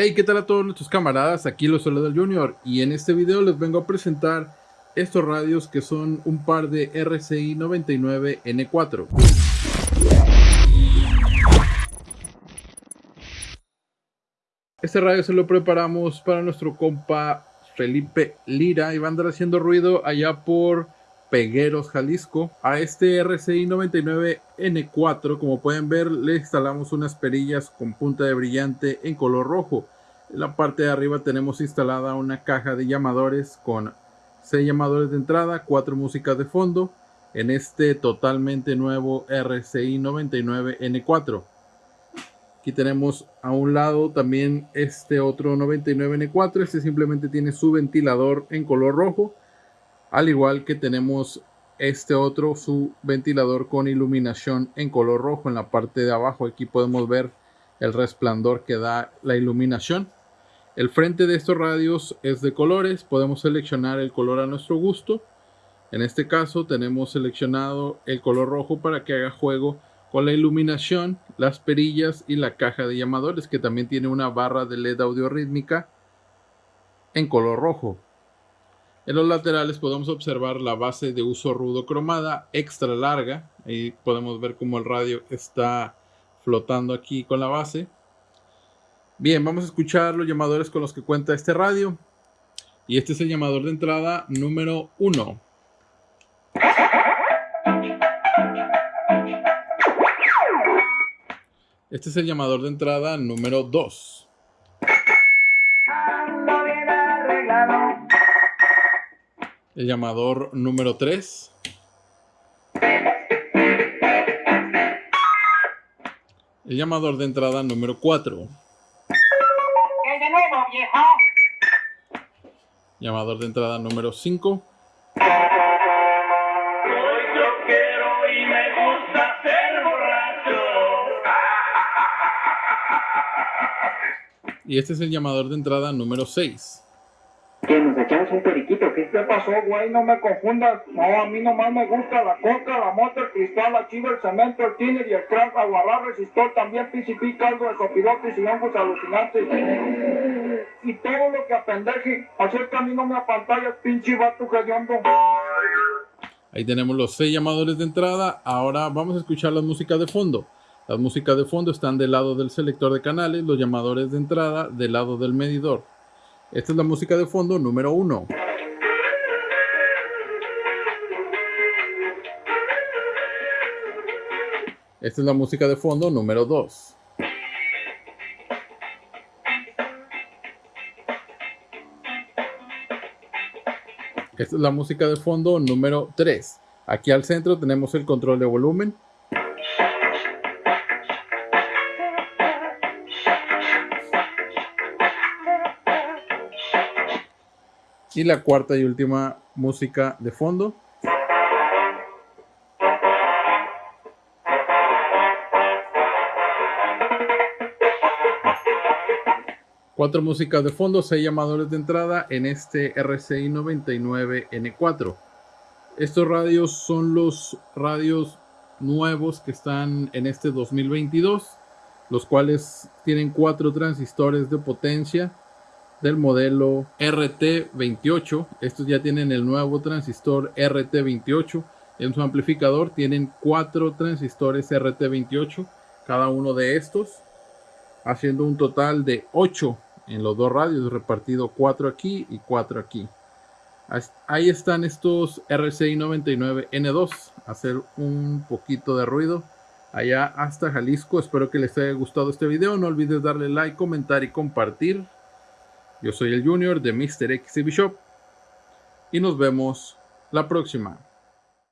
Hey, ¿qué tal a todos nuestros camaradas? Aquí los saluda el Junior y en este video les vengo a presentar estos radios que son un par de RCI 99N4. Este radio se lo preparamos para nuestro compa Felipe Lira y va a andar haciendo ruido allá por Pegueros, Jalisco. A este RCI 99N4, como pueden ver, le instalamos unas perillas con punta de brillante en color rojo. En la parte de arriba tenemos instalada una caja de llamadores con 6 llamadores de entrada, 4 músicas de fondo en este totalmente nuevo RCI 99N4. Aquí tenemos a un lado también este otro 99N4. Este simplemente tiene su ventilador en color rojo al igual que tenemos este otro su ventilador con iluminación en color rojo. En la parte de abajo aquí podemos ver el resplandor que da la iluminación. El frente de estos radios es de colores. Podemos seleccionar el color a nuestro gusto. En este caso tenemos seleccionado el color rojo para que haga juego con la iluminación las perillas y la caja de llamadores que también tiene una barra de led audio rítmica en color rojo en los laterales podemos observar la base de uso rudo cromada extra larga. Ahí podemos ver cómo el radio está flotando aquí con la base. Bien, vamos a escuchar los llamadores con los que cuenta este radio. Y este es el llamador de entrada número 1. Este es el llamador de entrada número 2. El llamador número 3. El llamador de entrada número 4. de nuevo, viejo. Llamador de entrada número 5. Y este es el llamador de entrada número 6 que nos echamos un periquito. ¿Qué pasó, güey? No me confundas. No, a mí nomás me gusta la coca, la mota, el cristal, la chiva, el cemento, el tiner y el crack, aguarrar, resistor, también PCP, caldo de copilotes y hongos alucinantes. Y todo lo que apendeje. Hacer camino me pantalla, pinche vato hediondo. Ahí tenemos los seis llamadores de entrada. Ahora vamos a escuchar la música de fondo. Las músicas de fondo están del lado del selector de canales, los llamadores de entrada del lado del medidor. Esta es la música de fondo número uno. Esta es la música de fondo número 2. Esta es la música de fondo número 3. Aquí al centro tenemos el control de volumen. Y la cuarta y última música de fondo. Cuatro músicas de fondo, seis llamadores de entrada en este RCI 99N4. Estos radios son los radios nuevos que están en este 2022, los cuales tienen cuatro transistores de potencia del modelo RT28. Estos ya tienen el nuevo transistor RT28. En su amplificador tienen cuatro transistores RT28, cada uno de estos, haciendo un total de 8 en los dos radios, repartido 4 aquí y 4 aquí. Ahí están estos RCI 99N2, hacer un poquito de ruido allá hasta Jalisco. Espero que les haya gustado este video. No olvides darle like, comentar y compartir. Yo soy el Junior de Mr. X Shop y nos vemos la próxima.